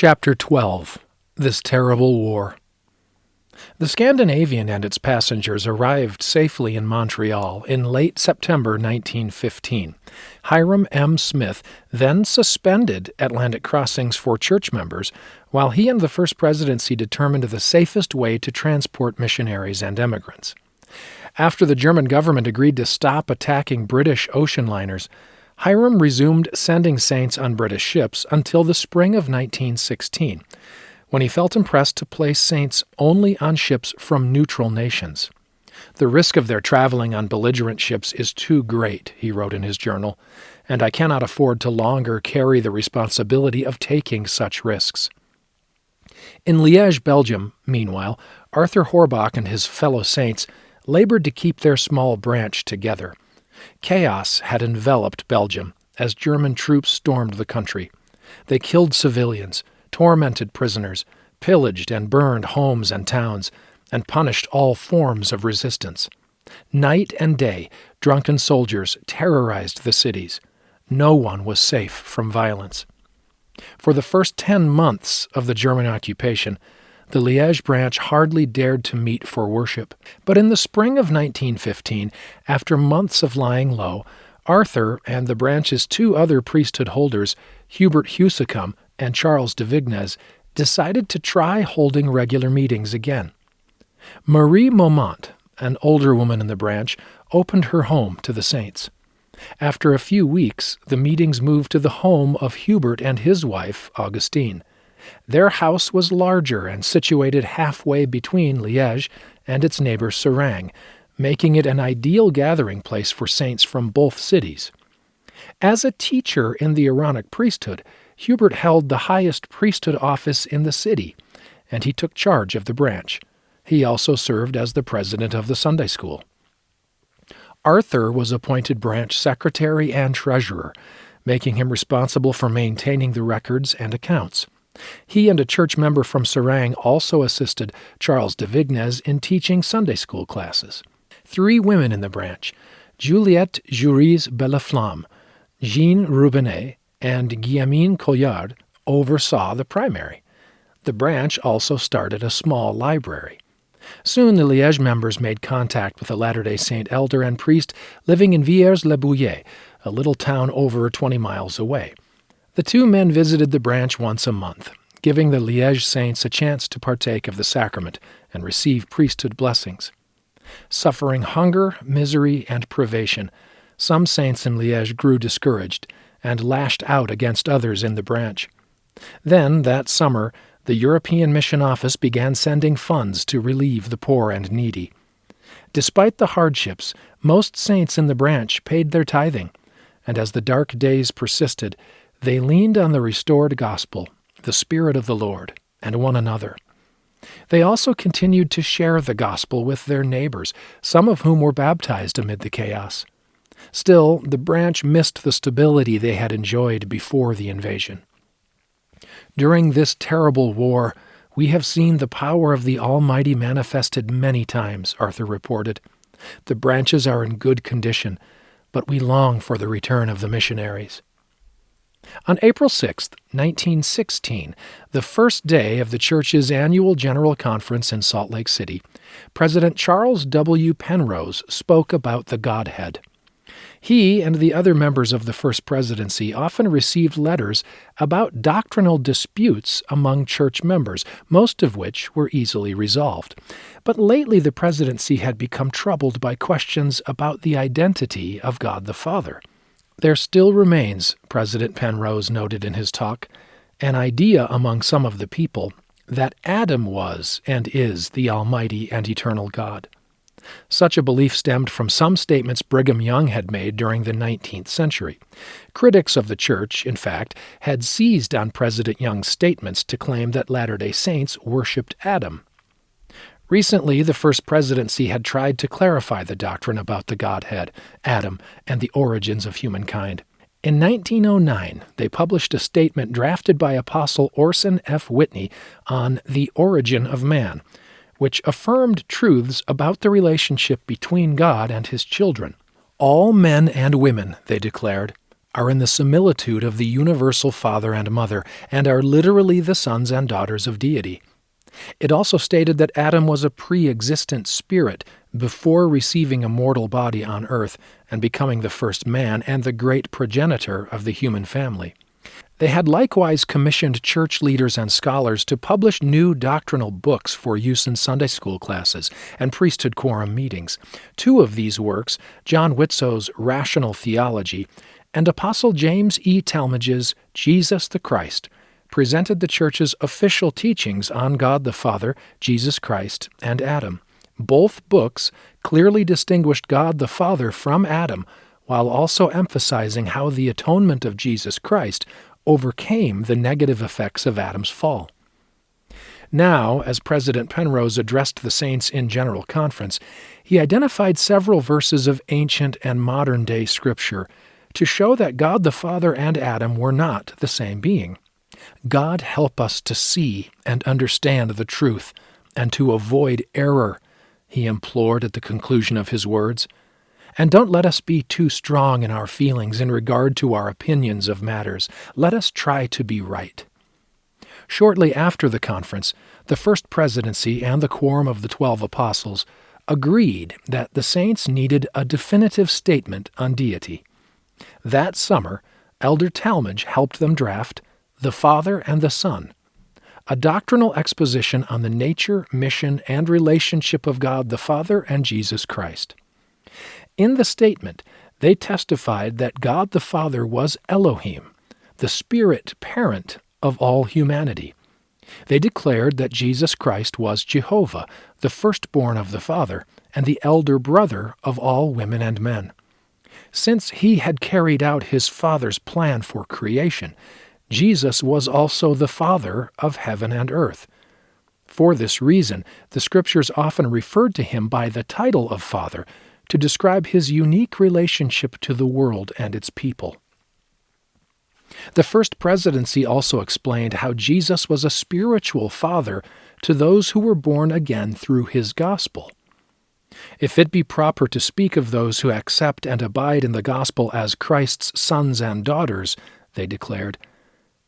Chapter 12 This Terrible War The Scandinavian and its passengers arrived safely in Montreal in late September 1915. Hyrum M. Smith then suspended Atlantic crossings for church members, while he and the First Presidency determined the safest way to transport missionaries and emigrants. After the German government agreed to stop attacking British ocean liners, Hyrum resumed sending saints on British ships until the spring of 1916, when he felt impressed to place saints only on ships from neutral nations. The risk of their traveling on belligerent ships is too great, he wrote in his journal, and I cannot afford to longer carry the responsibility of taking such risks. In Liège, Belgium, meanwhile, Arthur Horbach and his fellow saints labored to keep their small branch together. Chaos had enveloped Belgium as German troops stormed the country. They killed civilians, tormented prisoners, pillaged and burned homes and towns, and punished all forms of resistance. Night and day, drunken soldiers terrorized the cities. No one was safe from violence. For the first ten months of the German occupation, the Liège branch hardly dared to meet for worship. But in the spring of 1915, after months of lying low, Arthur and the branch's two other priesthood holders, Hubert Huysecom and Charles de Vignes, decided to try holding regular meetings again. Marie Momont, an older woman in the branch, opened her home to the saints. After a few weeks, the meetings moved to the home of Hubert and his wife, Augustine. Their house was larger and situated halfway between Liège and its neighbor Seraing, making it an ideal gathering place for saints from both cities. As a teacher in the Aaronic priesthood, Hubert held the highest priesthood office in the city, and he took charge of the branch. He also served as the president of the Sunday school. Arthur was appointed branch secretary and treasurer, making him responsible for maintaining the records and accounts. He and a church member from Seraing also assisted Charles de Vignes in teaching Sunday school classes. Three women in the branch, Juliette Juris Belleflamme, Jean Rubinet, and Guillemine Collard, oversaw the primary. The branch also started a small library. Soon the Liège members made contact with a Latter day Saint elder and priest living in Villers le Bouillet, a little town over 20 miles away. The two men visited the branch once a month, giving the Liège saints a chance to partake of the sacrament and receive priesthood blessings. Suffering hunger, misery, and privation, some saints in Liège grew discouraged and lashed out against others in the branch. Then, that summer, the European Mission Office began sending funds to relieve the poor and needy. Despite the hardships, most saints in the branch paid their tithing, and as the dark days persisted, they leaned on the restored gospel, the Spirit of the Lord, and one another. They also continued to share the gospel with their neighbors, some of whom were baptized amid the chaos. Still, the branch missed the stability they had enjoyed before the invasion. During this terrible war, we have seen the power of the Almighty manifested many times, Arthur reported. The branches are in good condition, but we long for the return of the missionaries. On April 6, 1916, the first day of the church's annual General Conference in Salt Lake City, President Charles W. Penrose spoke about the Godhead. He and the other members of the First Presidency often received letters about doctrinal disputes among church members, most of which were easily resolved. But lately the presidency had become troubled by questions about the identity of God the Father. There still remains, President Penrose noted in his talk, an idea among some of the people that Adam was and is the Almighty and Eternal God. Such a belief stemmed from some statements Brigham Young had made during the 19th century. Critics of the Church, in fact, had seized on President Young's statements to claim that Latter day Saints worshipped Adam. Recently, the First Presidency had tried to clarify the doctrine about the Godhead, Adam, and the origins of humankind. In 1909, they published a statement drafted by Apostle Orson F. Whitney on the origin of man, which affirmed truths about the relationship between God and his children. All men and women, they declared, are in the similitude of the universal Father and Mother, and are literally the sons and daughters of deity. It also stated that Adam was a pre existent spirit before receiving a mortal body on earth and becoming the first man and the great progenitor of the human family. They had likewise commissioned church leaders and scholars to publish new doctrinal books for use in Sunday school classes and priesthood quorum meetings. Two of these works, John Widtsoe's Rational Theology and Apostle James E. Talmage's Jesus the Christ, presented the Church's official teachings on God the Father, Jesus Christ, and Adam. Both books clearly distinguished God the Father from Adam, while also emphasizing how the atonement of Jesus Christ overcame the negative effects of Adam's fall. Now, as President Penrose addressed the saints in General Conference, he identified several verses of ancient and modern day Scripture to show that God the Father and Adam were not the same being. God help us to see and understand the truth and to avoid error, he implored at the conclusion of his words. And don't let us be too strong in our feelings in regard to our opinions of matters. Let us try to be right. Shortly after the conference, the First Presidency and the Quorum of the Twelve Apostles agreed that the saints needed a definitive statement on deity. That summer, Elder Talmage helped them draft The Father and the Son, a doctrinal exposition on the nature, mission, and relationship of God the Father and Jesus Christ. In the statement, they testified that God the Father was Elohim, the spirit parent of all humanity. They declared that Jesus Christ was Jehovah, the firstborn of the Father, and the elder brother of all women and men. Since he had carried out his Father's plan for creation, Jesus was also the Father of heaven and earth. For this reason, the Scriptures often referred to him by the title of Father, to describe his unique relationship to the world and its people. The First Presidency also explained how Jesus was a spiritual father to those who were born again through his gospel. If it be proper to speak of those who accept and abide in the gospel as Christ's sons and daughters, they declared,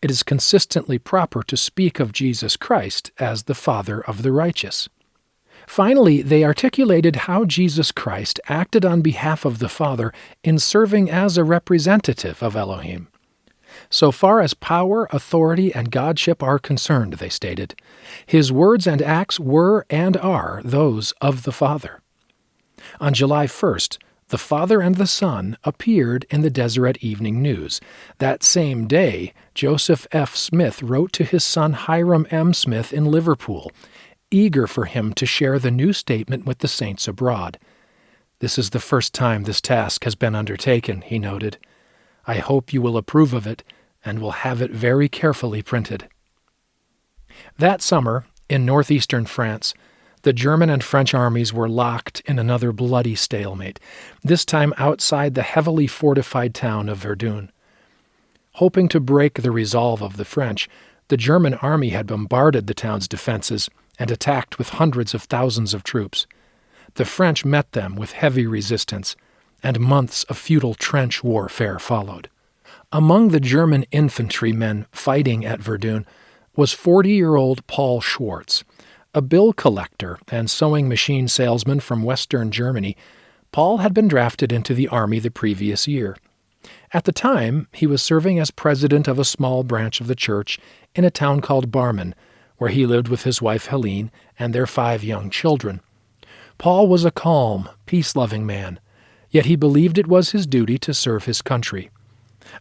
it is consistently proper to speak of Jesus Christ as the Father of the righteous. Finally, they articulated how Jesus Christ acted on behalf of the Father in serving as a representative of Elohim. So far as power, authority, and godship are concerned, they stated, his words and acts were and are those of the Father. On July 1st, the Father and the Son appeared in the Deseret Evening News. That same day, Joseph F. Smith wrote to his son Hyrum M. Smith in Liverpool eager for him to share the new statement with the saints abroad. This is the first time this task has been undertaken, he noted. I hope you will approve of it and will have it very carefully printed. That summer, in northeastern France, the German and French armies were locked in another bloody stalemate, this time outside the heavily fortified town of Verdun. Hoping to break the resolve of the French, the German army had bombarded the town's defenses and attacked with hundreds of thousands of troops. The French met them with heavy resistance, and months of futile trench warfare followed. Among the German infantrymen fighting at Verdun was 40 year old Paul Schwartz. A bill collector and sewing machine salesman from Western Germany, Paul had been drafted into the army the previous year. At the time, he was serving as president of a small branch of the church in a town called Barmen, where he lived with his wife Helene and their five young children. Paul was a calm, peace loving man, yet he believed it was his duty to serve his country.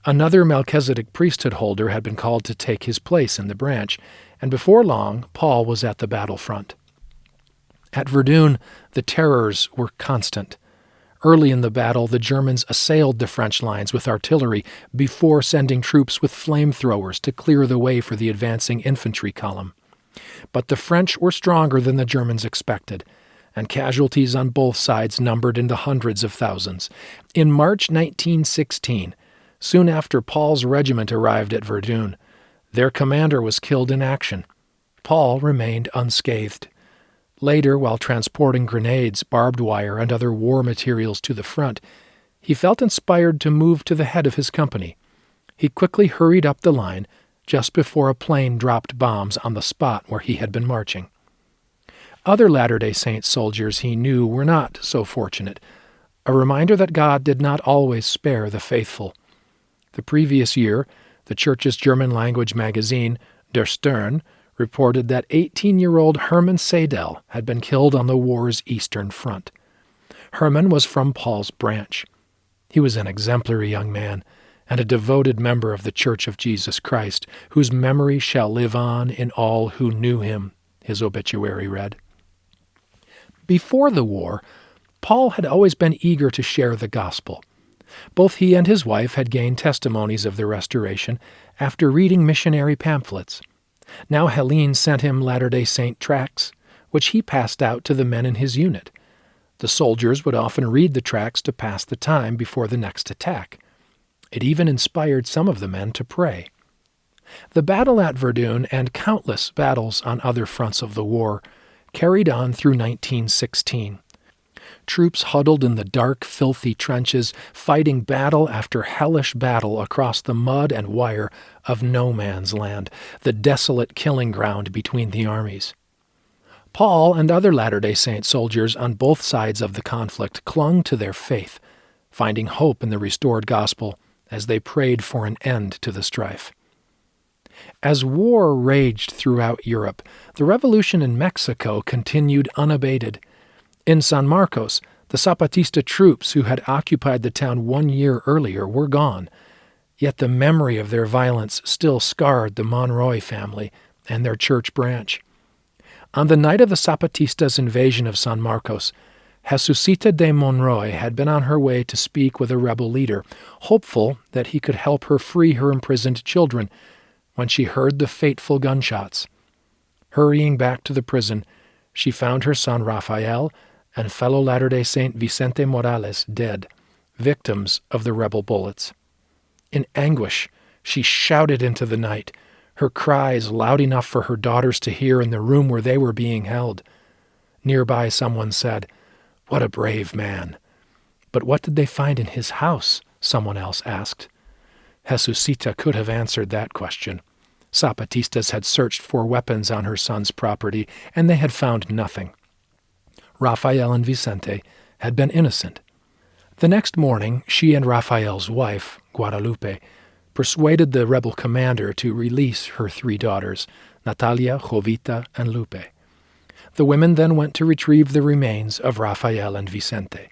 Another Melchizedek priesthood holder had been called to take his place in the branch, and before long Paul was at the battle front. At Verdun, the terrors were constant. Early in the battle, the Germans assailed the French lines with artillery before sending troops with flamethrowers to clear the way for the advancing infantry column. But the French were stronger than the Germans expected, and casualties on both sides numbered in the hundreds of thousands. In March 1916, soon after Paul's regiment arrived at Verdun, their commander was killed in action. Paul remained unscathed. Later, while transporting grenades, barbed wire, and other war materials to the front, he felt inspired to move to the head of his company – He quickly hurried up the line just before a plane dropped bombs on the spot where he had been marching. Other Latter day Saint soldiers he knew were not so fortunate, a reminder that God did not always spare the faithful. The previous year, the church's German language magazine, Der Stern, reported that 18 year old Hermann Seidel had been killed on the war's eastern front. Hermann was from Paul's branch. He was an exemplary young man and a devoted member of the Church of Jesus Christ, whose memory shall live on in all who knew him, his obituary read. Before the war, Paul had always been eager to share the gospel. Both he and his wife had gained testimonies of the restoration after reading missionary pamphlets. Now Helene sent him Latter day Saint tracts, which he passed out to the men in his unit. The soldiers would often read the tracts to pass the time before the next attack. It even inspired some of the men to pray. The battle at Verdun and countless battles on other fronts of the war carried on through 1916. Troops huddled in the dark, filthy trenches, fighting battle after hellish battle across the mud and wire of no man's land, the desolate killing ground between the armies. Paul and other Latter day Saint soldiers on both sides of the conflict clung to their faith, finding hope in the restored gospel as they prayed for an end to the strife. As war raged throughout Europe, the revolution in Mexico continued unabated. In San Marcos, the Zapatista troops who had occupied the town one year earlier were gone, yet the memory of their violence still scarred the Monroy family and their church branch. On the night of the Zapatistas' invasion of San Marcos, Jesusita de Monroy had been on her way to speak with a rebel leader, hopeful that he could help her free her imprisoned children, when she heard the fateful gunshots. Hurrying back to the prison, she found her son Rafael and fellow Latter day Saint Vicente Morales dead, victims of the rebel bullets. In anguish, she shouted into the night, her cries loud enough for her daughters to hear in the room where they were being held. Nearby, someone said, what a brave man! But what did they find in his house? someone else asked. Jesusita could have answered that question. Zapatistas had searched for weapons on her son's property, and they had found nothing. Rafael and Vicente had been innocent. The next morning, she and Rafael's wife, Guadalupe, persuaded the rebel commander to release her three daughters, Natalia, Jovita, and Lupe. The women then went to retrieve the remains of Rafael and Vicente.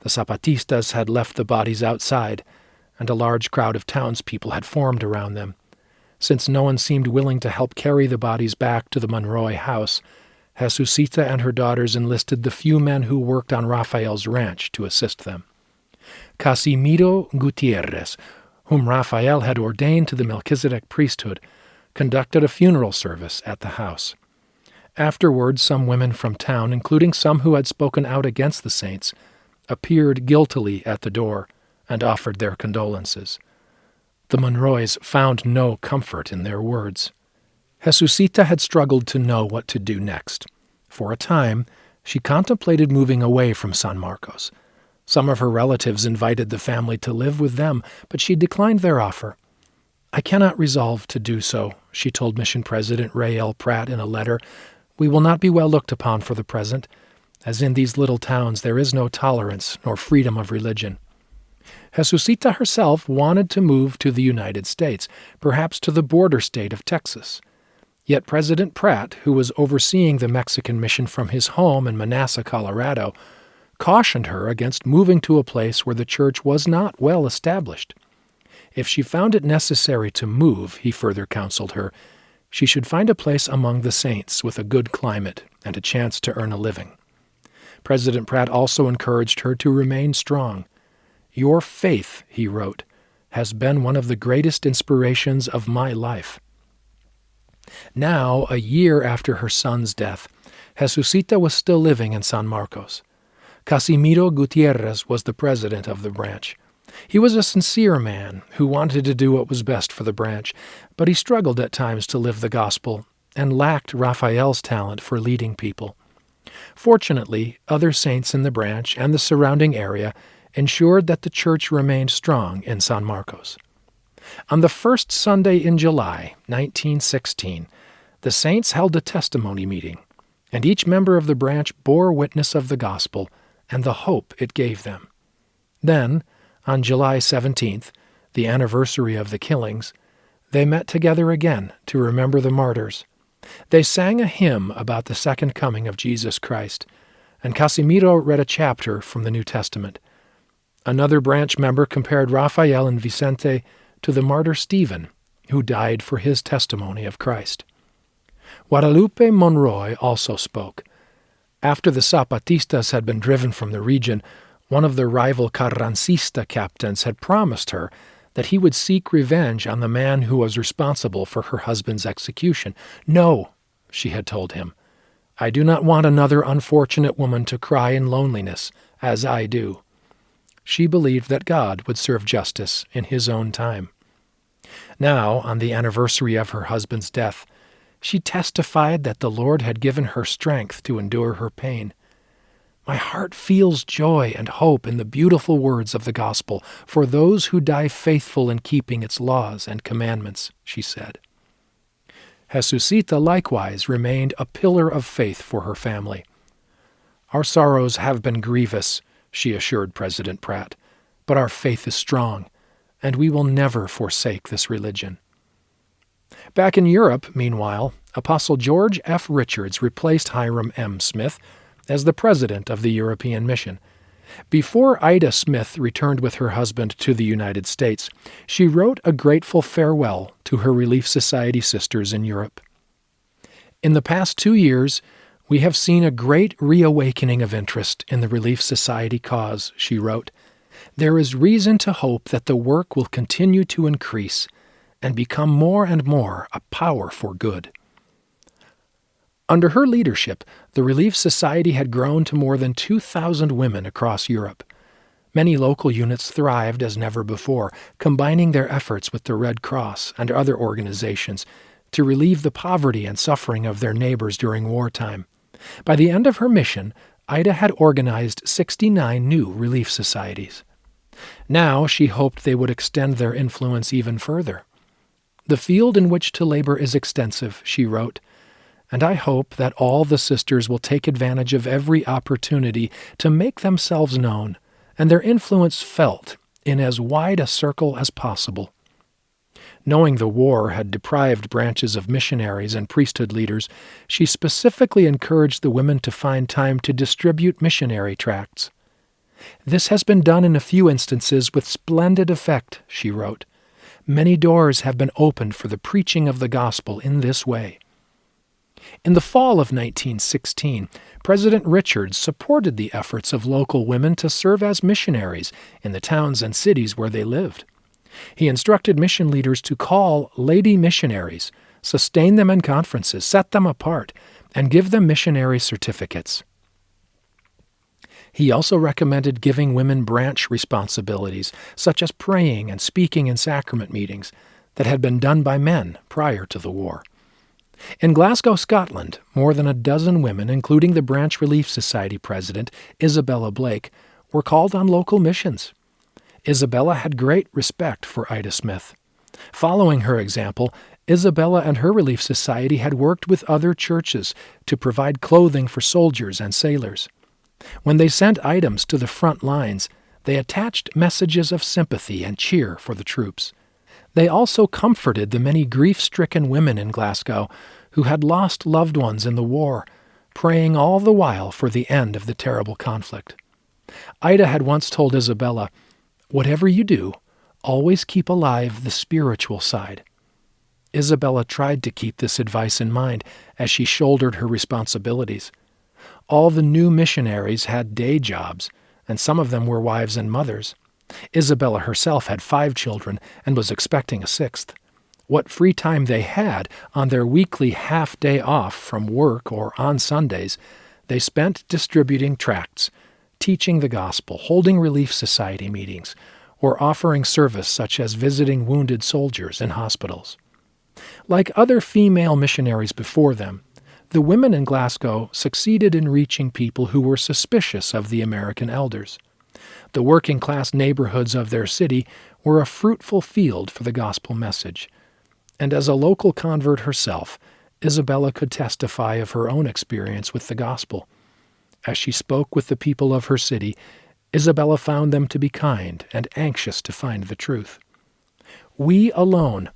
The Zapatistas had left the bodies outside, and a large crowd of townspeople had formed around them. Since no one seemed willing to help carry the bodies back to the Monroy house, Jesusita and her daughters enlisted the few men who worked on Rafael's ranch to assist them. Casimiro Gutierrez, whom Rafael had ordained to the Melchizedek priesthood, conducted a funeral service at the house. Afterwards, some women from town, including some who had spoken out against the saints, appeared guiltily at the door and offered their condolences. The Monroys found no comfort in their words. Jesusita had struggled to know what to do next. For a time, she contemplated moving away from San Marcos. Some of her relatives invited the family to live with them, but she declined their offer. I cannot resolve to do so, she told Mission President Rey L. Pratt in a letter we will not be well looked upon for the present, as in these little towns there is no tolerance nor freedom of religion. Jesusita herself wanted to move to the United States, perhaps to the border state of Texas. Yet President Pratt, who was overseeing the Mexican mission from his home in Manassas, Colorado, cautioned her against moving to a place where the church was not well established. If she found it necessary to move, he further counseled her, she should find a place among the saints with a good climate and a chance to earn a living. President Pratt also encouraged her to remain strong. Your faith, he wrote, has been one of the greatest inspirations of my life. Now, a year after her son's death, Jesusita was still living in San Marcos. Casimiro Gutierrez was the president of the branch. He was a sincere man who wanted to do what was best for the branch, but he struggled at times to live the gospel and lacked Rafael's talent for leading people. Fortunately, other saints in the branch and the surrounding area ensured that the church remained strong in San Marcos. On the first Sunday in July, 1916, the saints held a testimony meeting, and each member of the branch bore witness of the gospel and the hope it gave them. Then, on July 17th, the anniversary of the killings, they met together again to remember the martyrs. They sang a hymn about the second coming of Jesus Christ, and Casimiro read a chapter from the New Testament. Another branch member compared Rafael and Vicente to the martyr Stephen, who died for his testimony of Christ. Guadalupe Monroy also spoke. After the Zapatistas had been driven from the region, one of the rival Carrancista captains had promised her that he would seek revenge on the man who was responsible for her husband's execution. No, she had told him. I do not want another unfortunate woman to cry in loneliness, as I do. She believed that God would serve justice in his own time. Now, on the anniversary of her husband's death, she testified that the Lord had given her strength to endure her pain. My heart feels joy and hope in the beautiful words of the gospel for those who die faithful in keeping its laws and commandments, she said. Jesusita likewise remained a pillar of faith for her family. Our sorrows have been grievous, she assured President Pratt, but our faith is strong, and we will never forsake this religion. Back in Europe, meanwhile, Apostle George F. Richards replaced Hyrum M. Smith as the president of the European Mission. Before Ida Smith returned with her husband to the United States, she wrote a grateful farewell to her Relief Society sisters in Europe. In the past two years, we have seen a great reawakening of interest in the Relief Society cause, she wrote. There is reason to hope that the work will continue to increase and become more and more a power for good. Under her leadership, the Relief Society had grown to more than 2,000 women across Europe. Many local units thrived as never before, combining their efforts with the Red Cross and other organizations to relieve the poverty and suffering of their neighbors during wartime. By the end of her mission, Ida had organized 69 new relief societies. Now she hoped they would extend their influence even further. The field in which to labor is extensive, she wrote and I hope that all the sisters will take advantage of every opportunity to make themselves known and their influence felt in as wide a circle as possible. Knowing the war had deprived branches of missionaries and priesthood leaders, she specifically encouraged the women to find time to distribute missionary tracts. This has been done in a few instances with splendid effect, she wrote. Many doors have been opened for the preaching of the gospel in this way. In the fall of 1916, President Richards supported the efforts of local women to serve as missionaries in the towns and cities where they lived. He instructed mission leaders to call lady missionaries, sustain them in conferences, set them apart, and give them missionary certificates. He also recommended giving women branch responsibilities, such as praying and speaking in sacrament meetings, that had been done by men prior to the war. In Glasgow, Scotland, more than a dozen women, including the Branch Relief Society president, Isabella Blake, were called on local missions. Isabella had great respect for Ida Smith. Following her example, Isabella and her Relief Society had worked with other churches to provide clothing for soldiers and sailors. When they sent items to the front lines, they attached messages of sympathy and cheer for the troops. They also comforted the many grief stricken women in Glasgow who had lost loved ones in the war, praying all the while for the end of the terrible conflict. Ida had once told Isabella, Whatever you do, always keep alive the spiritual side. Isabella tried to keep this advice in mind as she shouldered her responsibilities. All the new missionaries had day jobs, and some of them were wives and mothers. Isabella herself had five children and was expecting a sixth. What free time they had on their weekly half day off from work or on Sundays, they spent distributing tracts, teaching the gospel, holding relief society meetings, or offering service such as visiting wounded soldiers in hospitals. Like other female missionaries before them, the women in Glasgow succeeded in reaching people who were suspicious of the American elders. The working class neighborhoods of their city were a fruitful field for the gospel message. And as a local convert herself, Isabella could testify of her own experience with the gospel. As she spoke with the people of her city, Isabella found them to be kind and anxious to find the truth. We alone,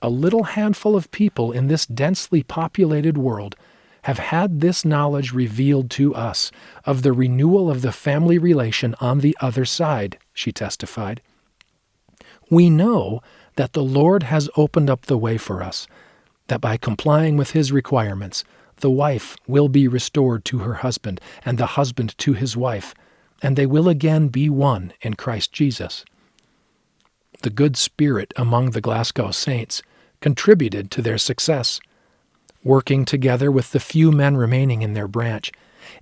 a little handful of people in this densely populated world, have had this knowledge revealed to us of the renewal of the family relation on the other side, she testified. We know that the Lord has opened up the way for us, that by complying with His requirements, the wife will be restored to her husband, and the husband to his wife, and they will again be one in Christ Jesus. The good spirit among the Glasgow saints contributed to their success. Working together with the few men remaining in their branch,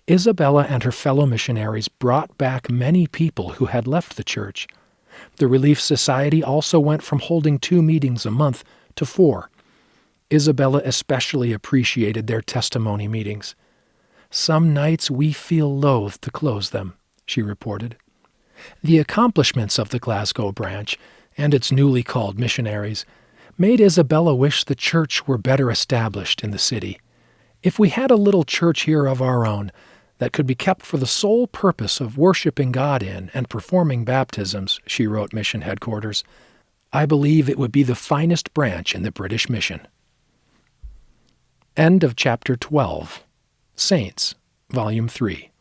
Isabella and her fellow missionaries brought back many people who had left the church. The Relief Society also went from holding two meetings a month to four. Isabella especially appreciated their testimony meetings. Some nights we feel loath to close them, she reported. The accomplishments of the Glasgow branch and its newly called missionaries made Isabella wish the church were better established in the city. If we had a little church here of our own that could be kept for the sole purpose of worshiping God in and performing baptisms, she wrote mission headquarters, I believe it would be the finest branch in the British mission. End of chapter 12. Saints, Volume 3.